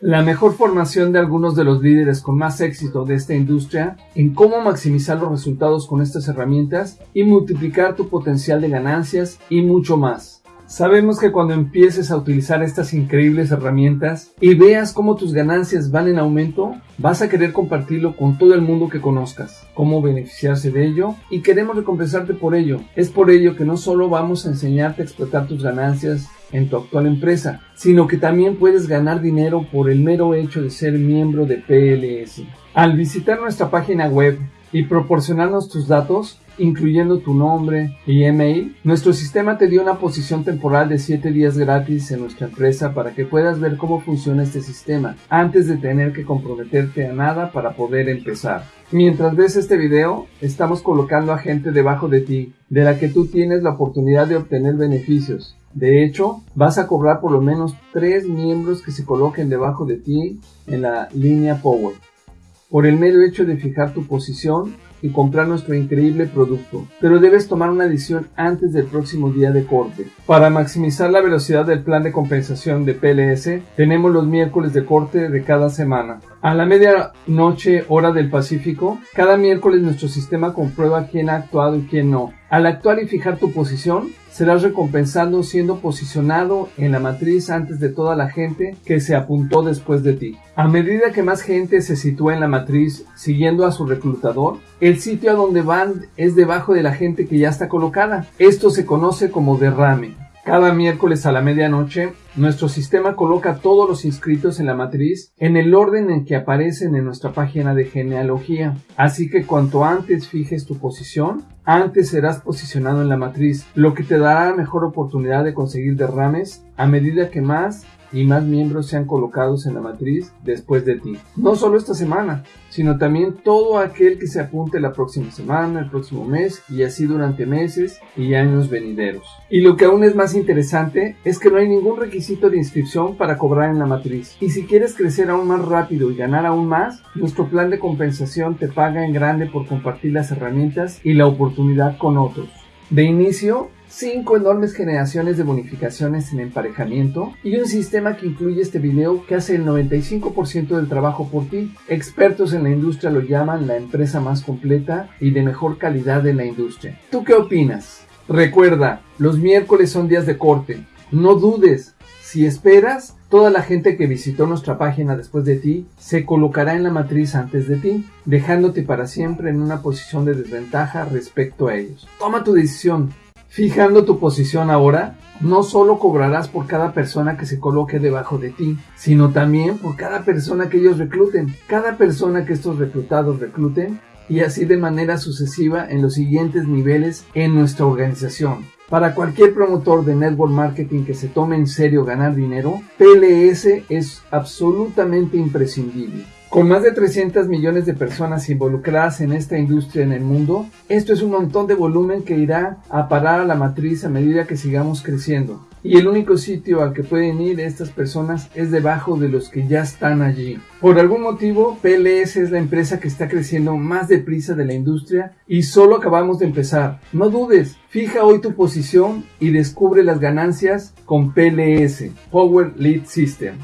la mejor formación de algunos de los líderes con más éxito de esta industria en cómo maximizar los resultados con estas herramientas y multiplicar tu potencial de ganancias y mucho más. Sabemos que cuando empieces a utilizar estas increíbles herramientas y veas cómo tus ganancias van en aumento, vas a querer compartirlo con todo el mundo que conozcas, cómo beneficiarse de ello y queremos recompensarte por ello. Es por ello que no solo vamos a enseñarte a explotar tus ganancias en tu actual empresa, sino que también puedes ganar dinero por el mero hecho de ser miembro de PLS. Al visitar nuestra página web y proporcionarnos tus datos, incluyendo tu nombre y email, nuestro sistema te dio una posición temporal de 7 días gratis en nuestra empresa para que puedas ver cómo funciona este sistema antes de tener que comprometerte a nada para poder empezar. Mientras ves este video, estamos colocando a gente debajo de ti, de la que tú tienes la oportunidad de obtener beneficios. De hecho, vas a cobrar por lo menos 3 miembros que se coloquen debajo de ti en la línea Power. Por el mero hecho de fijar tu posición y comprar nuestro increíble producto, pero debes tomar una decisión antes del próximo día de corte. Para maximizar la velocidad del plan de compensación de PLS, tenemos los miércoles de corte de cada semana. A la medianoche hora del Pacífico, cada miércoles nuestro sistema comprueba quién ha actuado y quién no. Al actuar y fijar tu posición, serás recompensado siendo posicionado en la matriz antes de toda la gente que se apuntó después de ti. A medida que más gente se sitúa en la matriz siguiendo a su reclutador, el sitio a donde van es debajo de la gente que ya está colocada. Esto se conoce como derrame. Cada miércoles a la medianoche, nuestro sistema coloca todos los inscritos en la matriz en el orden en que aparecen en nuestra página de genealogía. Así que cuanto antes fijes tu posición, antes serás posicionado en la matriz, lo que te dará mejor oportunidad de conseguir derrames a medida que más y más miembros sean colocados en la matriz después de ti. No solo esta semana, sino también todo aquel que se apunte la próxima semana, el próximo mes y así durante meses y años venideros. Y lo que aún es más interesante es que no hay ningún requisito de inscripción para cobrar en la matriz. Y si quieres crecer aún más rápido y ganar aún más, nuestro plan de compensación te paga en grande por compartir las herramientas y la oportunidad con otros. De inicio, cinco enormes generaciones de bonificaciones en emparejamiento y un sistema que incluye este video que hace el 95% del trabajo por ti. Expertos en la industria lo llaman la empresa más completa y de mejor calidad de la industria. ¿Tú qué opinas? Recuerda, los miércoles son días de corte. No dudes. Si esperas, toda la gente que visitó nuestra página después de ti se colocará en la matriz antes de ti, dejándote para siempre en una posición de desventaja respecto a ellos. Toma tu decisión. Fijando tu posición ahora, no solo cobrarás por cada persona que se coloque debajo de ti, sino también por cada persona que ellos recluten. Cada persona que estos reclutados recluten y así de manera sucesiva en los siguientes niveles en nuestra organización. Para cualquier promotor de network marketing que se tome en serio ganar dinero, PLS es absolutamente imprescindible. Con más de 300 millones de personas involucradas en esta industria en el mundo, esto es un montón de volumen que irá a parar a la matriz a medida que sigamos creciendo. Y el único sitio al que pueden ir estas personas es debajo de los que ya están allí. Por algún motivo, PLS es la empresa que está creciendo más deprisa de la industria y solo acabamos de empezar. No dudes, fija hoy tu posición y descubre las ganancias con PLS, Power Lead System.